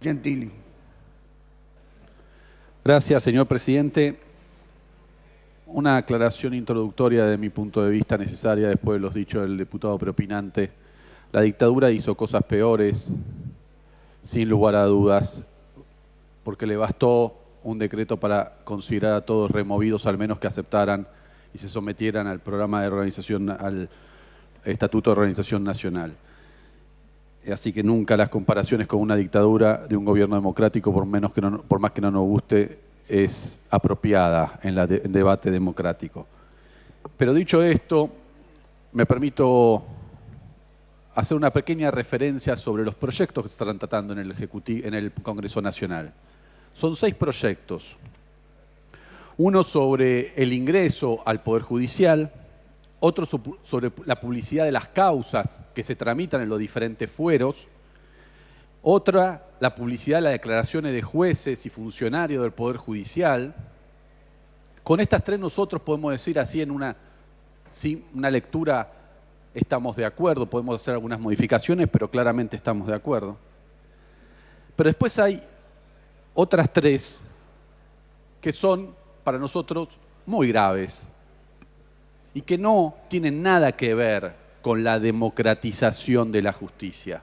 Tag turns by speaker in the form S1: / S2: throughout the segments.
S1: Gentili.
S2: Gracias, señor presidente. Una aclaración introductoria de mi punto de vista necesaria después de los dichos del diputado preopinante. La dictadura hizo cosas peores, sin lugar a dudas, porque le bastó un decreto para considerar a todos removidos, al menos que aceptaran y se sometieran al programa de organización, al Estatuto de Organización Nacional. Así que nunca las comparaciones con una dictadura de un gobierno democrático, por, menos que por más que no nos guste, es apropiada en el debate democrático. Pero dicho esto, me permito hacer una pequeña referencia sobre los proyectos que se están tratando en el, en el Congreso Nacional. Son seis proyectos. Uno sobre el ingreso al Poder Judicial, otro sobre la publicidad de las causas que se tramitan en los diferentes fueros, otra la publicidad de las declaraciones de jueces y funcionarios del Poder Judicial. Con estas tres nosotros podemos decir así en una, una lectura estamos de acuerdo, podemos hacer algunas modificaciones, pero claramente estamos de acuerdo. Pero después hay otras tres que son para nosotros muy graves y que no tienen nada que ver con la democratización de la justicia.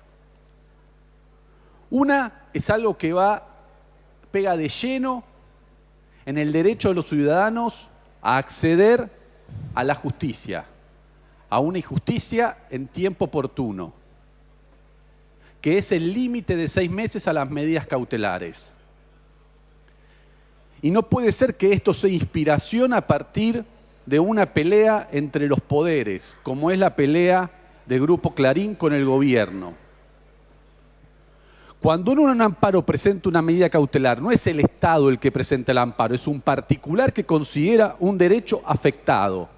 S2: Una es algo que va, pega de lleno en el derecho de los ciudadanos a acceder a la justicia, a una injusticia en tiempo oportuno, que es el límite de seis meses a las medidas cautelares. Y no puede ser que esto sea inspiración a partir de una pelea entre los poderes, como es la pelea de Grupo Clarín con el gobierno. Cuando uno en un amparo presenta una medida cautelar, no es el Estado el que presenta el amparo, es un particular que considera un derecho afectado.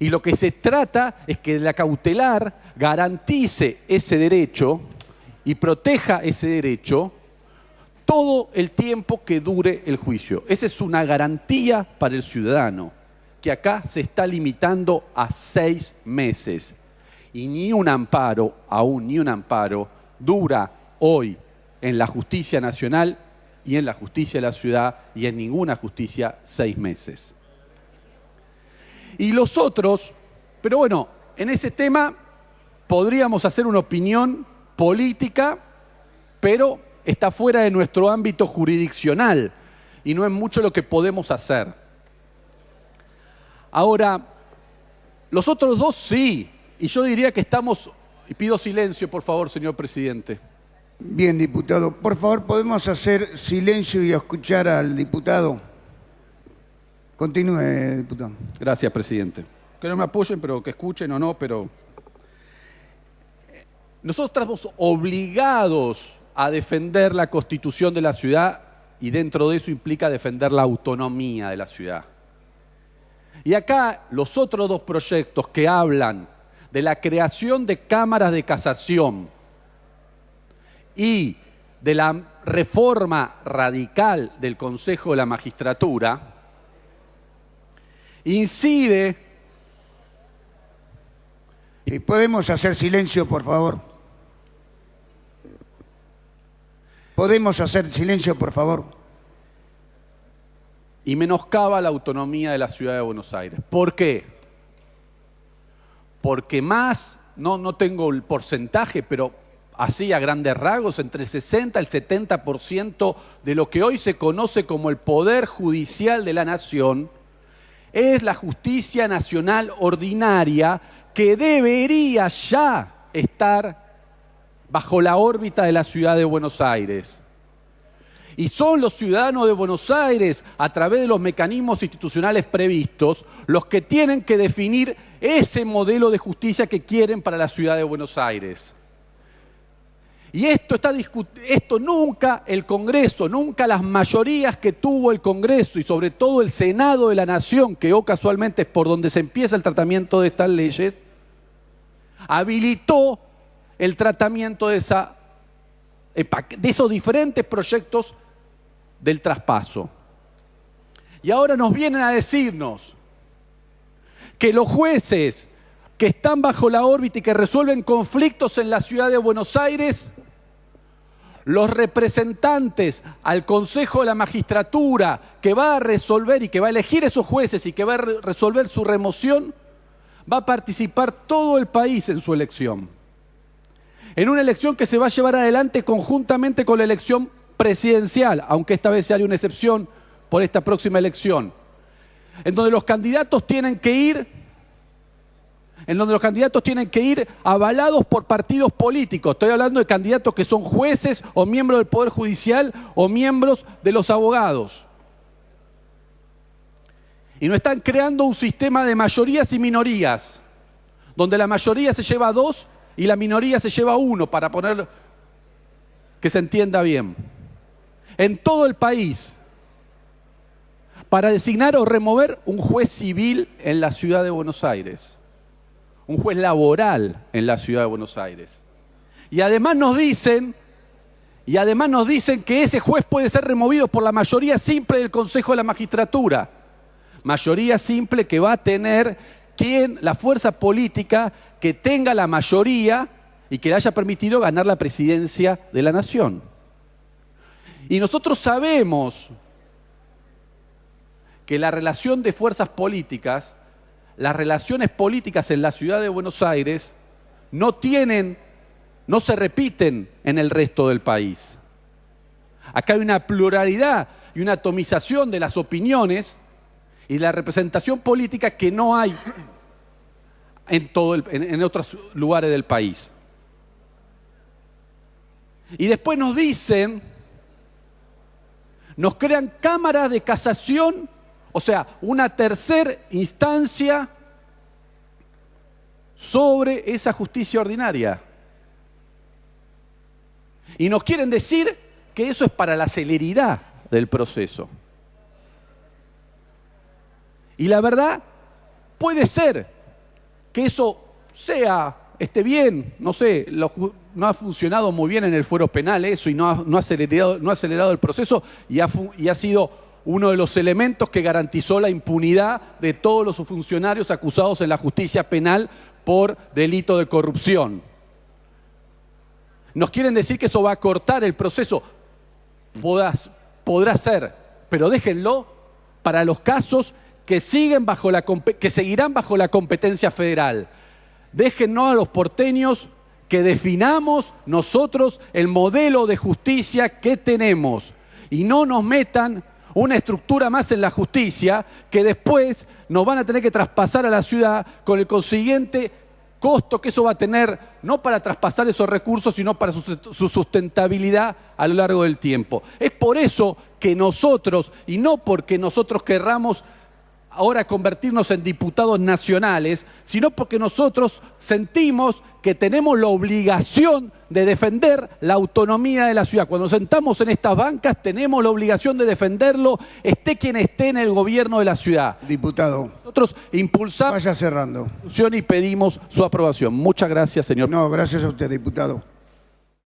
S2: Y lo que se trata es que la cautelar garantice ese derecho y proteja ese derecho todo el tiempo que dure el juicio. Esa es una garantía para el ciudadano, que acá se está limitando a seis meses. Y ni un amparo, aún ni un amparo, dura hoy en la justicia nacional y en la justicia de la ciudad y en ninguna justicia seis meses. Y los otros, pero bueno, en ese tema podríamos hacer una opinión política, pero está fuera de nuestro ámbito jurisdiccional y no es mucho lo que podemos hacer. Ahora, los otros dos sí, y yo diría que estamos, y pido silencio por favor, señor presidente.
S1: Bien, diputado, por favor, ¿podemos hacer silencio y escuchar al diputado? Continúe, diputado.
S2: Gracias, presidente. Que no me apoyen, pero que escuchen o no, pero... Nosotros estamos obligados a defender la constitución de la ciudad y dentro de eso implica defender la autonomía de la ciudad. Y acá los otros dos proyectos que hablan de la creación de cámaras de casación y de la reforma radical del Consejo de la Magistratura, incide...
S1: ¿Y podemos hacer silencio, por favor? ¿Podemos hacer silencio, por favor?
S2: Y menoscaba la autonomía de la ciudad de Buenos Aires. ¿Por qué? Porque más, no, no tengo el porcentaje, pero así a grandes rasgos, entre el 60 y el 70% de lo que hoy se conoce como el poder judicial de la nación es la justicia nacional ordinaria que debería ya estar bajo la órbita de la ciudad de Buenos Aires. Y son los ciudadanos de Buenos Aires, a través de los mecanismos institucionales previstos, los que tienen que definir ese modelo de justicia que quieren para la ciudad de Buenos Aires. Y esto está esto nunca el Congreso, nunca las mayorías que tuvo el Congreso y sobre todo el Senado de la Nación, que o casualmente es por donde se empieza el tratamiento de estas leyes, habilitó el tratamiento de, esos diferentes proyectos del traspaso. Y ahora nos vienen a decirnos que los jueces que están bajo la órbita y que resuelven conflictos en la ciudad de Buenos Aires, los representantes al Consejo de la Magistratura que va a resolver y que va a elegir esos jueces y que va a resolver su remoción, va a participar todo el país en su elección. En una elección que se va a llevar adelante conjuntamente con la elección presidencial, aunque esta vez sea una excepción por esta próxima elección, en donde los candidatos tienen que ir en donde los candidatos tienen que ir avalados por partidos políticos. Estoy hablando de candidatos que son jueces o miembros del Poder Judicial o miembros de los abogados. Y no están creando un sistema de mayorías y minorías, donde la mayoría se lleva dos y la minoría se lleva uno, para poner que se entienda bien. En todo el país, para designar o remover un juez civil en la ciudad de Buenos Aires un juez laboral en la ciudad de Buenos Aires. Y además nos dicen, y además nos dicen que ese juez puede ser removido por la mayoría simple del Consejo de la Magistratura. Mayoría simple que va a tener quien, la fuerza política que tenga la mayoría y que le haya permitido ganar la presidencia de la nación. Y nosotros sabemos que la relación de fuerzas políticas las relaciones políticas en la ciudad de Buenos Aires no tienen, no se repiten en el resto del país. Acá hay una pluralidad y una atomización de las opiniones y la representación política que no hay en, todo en otros lugares del país. Y después nos dicen, nos crean cámaras de casación o sea, una tercera instancia sobre esa justicia ordinaria. Y nos quieren decir que eso es para la celeridad del proceso. Y la verdad, puede ser que eso sea, esté bien, no sé, no ha funcionado muy bien en el fuero penal eso y no ha, acelerado, no ha acelerado el proceso y y ha sido uno de los elementos que garantizó la impunidad de todos los funcionarios acusados en la justicia penal por delito de corrupción. Nos quieren decir que eso va a cortar el proceso. podrá ser, pero déjenlo para los casos que, siguen bajo la, que seguirán bajo la competencia federal. Déjennos a los porteños que definamos nosotros el modelo de justicia que tenemos y no nos metan una estructura más en la justicia que después nos van a tener que traspasar a la ciudad con el consiguiente costo que eso va a tener, no para traspasar esos recursos, sino para su sustentabilidad a lo largo del tiempo. Es por eso que nosotros, y no porque nosotros querramos ahora convertirnos en diputados nacionales, sino porque nosotros sentimos que tenemos la obligación de defender la autonomía de la ciudad. Cuando sentamos en estas bancas tenemos la obligación de defenderlo, esté quien esté en el gobierno de la ciudad.
S1: Diputado.
S2: Nosotros impulsamos
S1: Vaya cerrando.
S2: y pedimos su aprobación. Muchas gracias, señor.
S1: No, gracias a usted, diputado.